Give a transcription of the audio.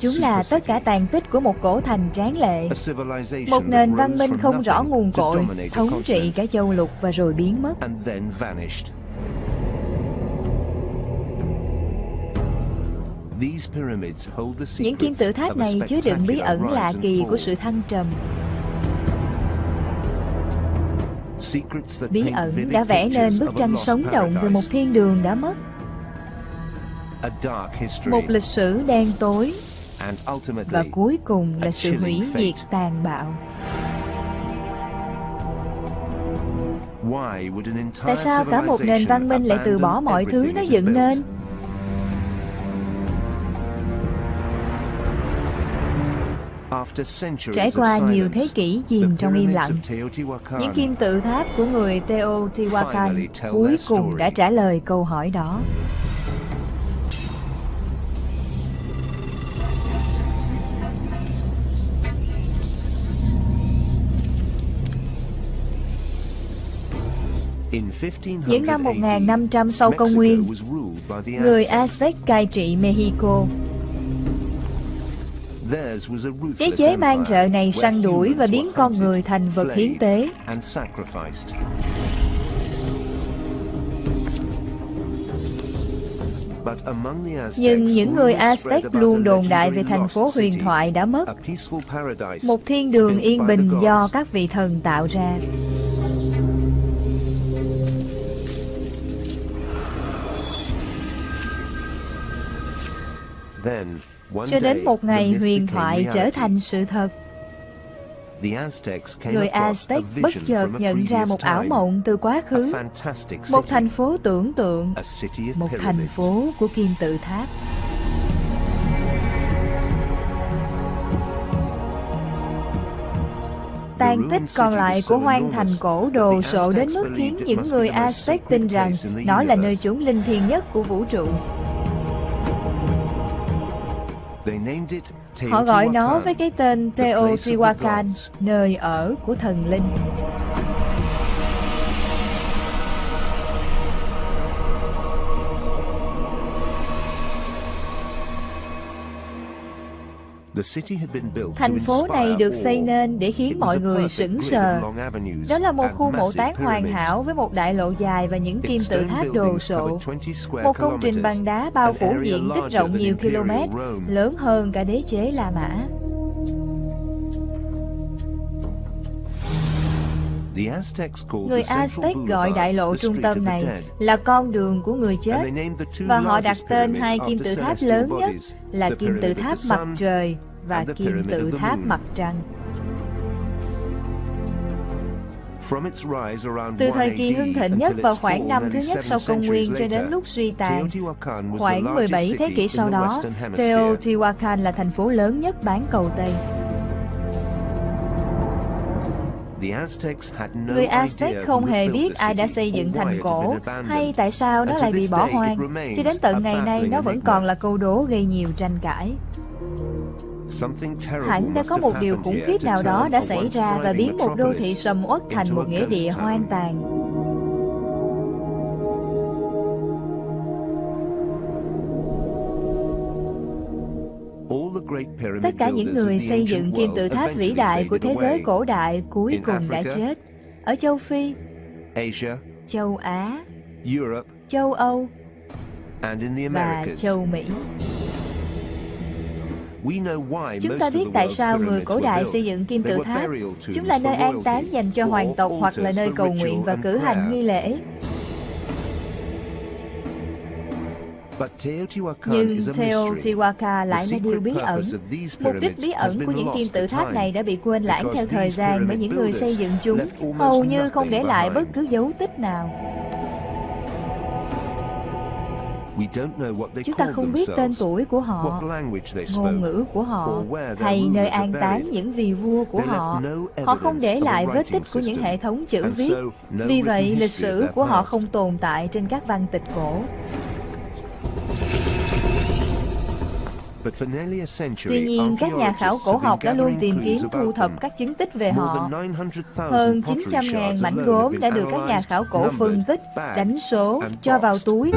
Chúng là tất cả tàn tích của một cổ thành tráng lệ, một nền văn minh không rõ nguồn cội, thống trị cả châu lục và rồi biến mất. Những kim tự tháp này chứa đựng bí ẩn lạ kỳ của sự thăng trầm. Bí ẩn đã vẽ nên bức tranh sống động về một thiên đường đã mất. Một lịch sử đen tối và cuối cùng là sự hủy diệt tàn bạo. Tại sao cả một nền văn minh lại từ bỏ mọi thứ nó dựng nên? Trải qua nhiều thế kỷ chìm trong im lặng, những kim tự tháp của người Teotihuacan cuối cùng đã trả lời câu hỏi đó. Những năm 1500 sau công nguyên, người Aztec cai trị Mexico. Đế chế mang rợ này săn đuổi và biến con người thành vật hiến tế. Nhưng những người Aztec luôn đồn đại về thành phố huyền thoại đã mất, một thiên đường yên bình do các vị thần tạo ra. Cho đến một ngày huyền thoại trở thành sự thật. Người Aztec bất chợt nhận ra một ảo mộng từ quá khứ, một thành phố tưởng tượng, một thành phố của kim tự tháp. Tàn tích còn lại của hoang thành cổ đồ sộ đến mức khiến những người Aztec tin rằng nó là nơi chốn linh thiêng nhất của vũ trụ. Họ gọi nó với cái tên Teotihuacan, nơi ở của thần linh. Thành phố này được xây nên để khiến mọi người sững sờ. Đó là một khu mộ tán hoàn hảo với một đại lộ dài và những kim tự tháp đồ sộ. Một công trình bằng đá bao phủ diện tích rộng nhiều km, lớn hơn cả đế chế La Mã. Người Aztec gọi đại lộ trung tâm này là con đường của người chết và họ đặt tên hai kim tự tháp lớn nhất là kim tự tháp mặt trời và kim tự tháp mặt trăng. Từ thời kỳ hưng thịnh nhất vào khoảng năm thứ nhất sau công nguyên cho đến lúc suy tàn, khoảng 17 thế kỷ sau đó, Teotihuacan là thành phố lớn nhất bán cầu Tây. Người Aztec không hề biết ai đã xây dựng thành cổ hay tại sao nó lại bị bỏ hoang. Cho đến tận ngày nay nó vẫn còn là câu đố gây nhiều tranh cãi. Hẳn đã có một điều khủng khiếp nào đó đã xảy ra và biến một đô thị sầm uất thành một nghĩa địa hoang tàn. Tất cả những người xây dựng kim tự tháp vĩ đại của thế giới cổ đại cuối cùng đã chết. Ở châu Phi, châu Á, châu Âu và châu Mỹ. Chúng ta biết tại sao người cổ đại xây dựng kim tự tháp. Chúng là nơi an táng dành cho hoàng tộc hoặc là nơi cầu nguyện và cử hành nghi lễ. Nhưng Teotihuacan lại là điều bí ẩn. Mục đích bí ẩn của những kim tự tháp này đã bị quên lãng theo thời gian bởi những người xây dựng chúng, hầu như không để lại bất cứ dấu tích nào. Chúng ta không biết tên tuổi của họ, ngôn ngữ của họ, hay nơi an táng những vị vua của họ. Họ không để lại vết tích của những hệ thống chữ viết. Vì vậy, lịch sử của họ không tồn tại trên các văn tịch cổ. Tuy nhiên, các nhà khảo cổ học đã luôn tìm kiếm thu thập các chứng tích về họ. Hơn 900.000 mảnh gốm đã được các nhà khảo cổ phân tích, đánh số, cho vào túi.